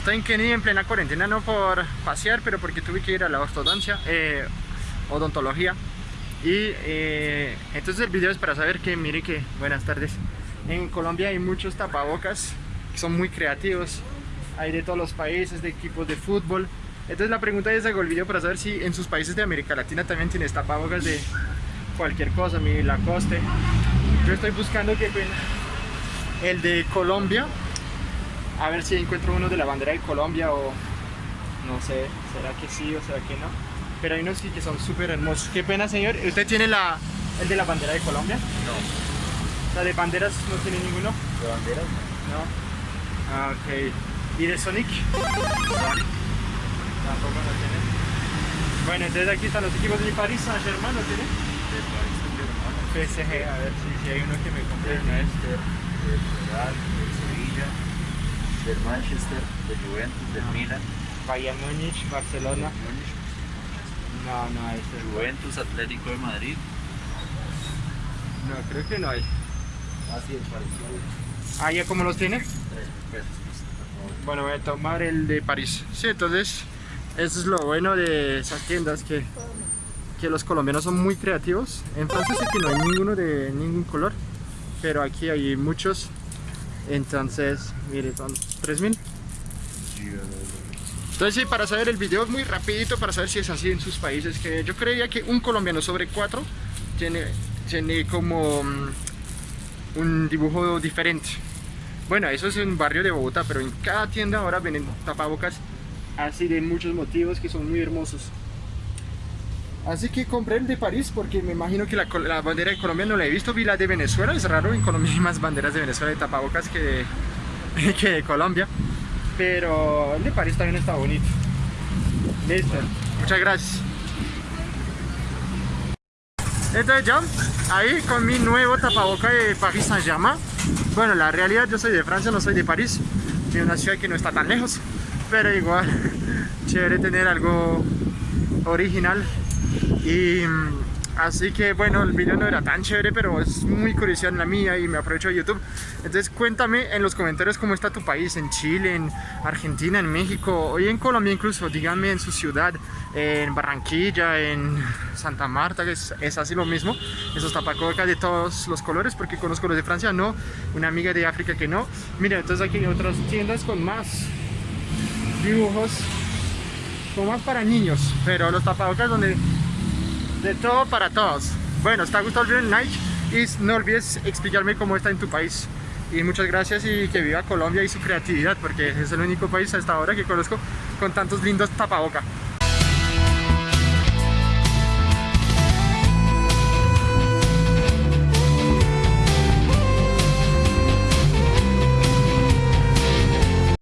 estoy en Kenia en plena cuarentena, no por pasear, pero porque tuve que ir a la ortodoncia, eh, odontología. Y eh, entonces el video es para saber que, mire que, buenas tardes, en Colombia hay muchos tapabocas que son muy creativos, hay de todos los países, de equipos de fútbol. Entonces la pregunta es, hago el video para saber si en sus países de América Latina también tienes tapabocas de cualquier cosa, mi Lacoste. Yo estoy buscando que el de Colombia, a ver si encuentro uno de la bandera de Colombia o no sé, será que sí o será que no pero hay unos sí que son súper hermosos. Qué pena, señor. ¿Usted tiene la, el de la bandera de Colombia? No. ¿La de banderas no tiene ninguno? ¿De banderas? No. Ah, ok. ¿Y de Sonic? Sonic. Tampoco no tiene. Bueno, entonces aquí están los equipos de París Saint-Germain, ¿no tiene? De París Saint-Germain. PSG, a ver si, si hay uno que me compre. Leicester, del Real, del Sevilla, del Manchester, del Juventus, del Milan. Bayern Múnich, Barcelona. Múnich, No, no hay. Juventus, Atlético de Madrid. No, creo que no hay. Así es parecido. Ah, ¿ya cómo los tiene? Bueno, voy a tomar el de París. Sí, entonces, eso es lo bueno de esas tiendas, que, que los colombianos son muy creativos. En Francia sé que no hay ninguno de ningún color, pero aquí hay muchos. Entonces, mire, son 3000. Entonces sí, para saber el video muy rapidito, para saber si es así en sus países, que yo creía que un colombiano sobre cuatro tiene, tiene como mm, un dibujo diferente. Bueno, eso es en barrio de Bogotá, pero en cada tienda ahora venden tapabocas así de muchos motivos que son muy hermosos. Así que compré el de París porque me imagino que la bandera de Colombia no la he visto, vi la de Venezuela, es raro, en Colombia hay más banderas de Venezuela de tapabocas que de, que de Colombia. Pero el de París también está bonito. Listo, muchas gracias. Entonces ya, ahí con mi nuevo tapaboca de Paris Saint-Germain. Bueno, la realidad yo soy de Francia, no soy de París. De una ciudad que no está tan lejos. Pero igual, chévere tener algo original. Y así que bueno, el video no era tan chévere, pero es muy curiosidad la mía y me aprovecho de YouTube. Entonces cuéntame en los comentarios cómo está tu país, en Chile, en Argentina, en México, y en Colombia incluso. Díganme en su ciudad, en Barranquilla, en Santa Marta, que es, es así lo mismo. Esos tapacocas de todos los colores, porque conozco los de Francia, no. Una amiga de África que no. Mira, entonces aquí hay otras tiendas con más dibujos, con más para niños, pero los tapabocas donde de todo para todos. Bueno, ¿te ha gustado el video? Like y no olvides explicarme cómo está en tu país. Y muchas gracias y que viva Colombia y su creatividad, porque es el único país hasta ahora que conozco con tantos lindos tapabocas.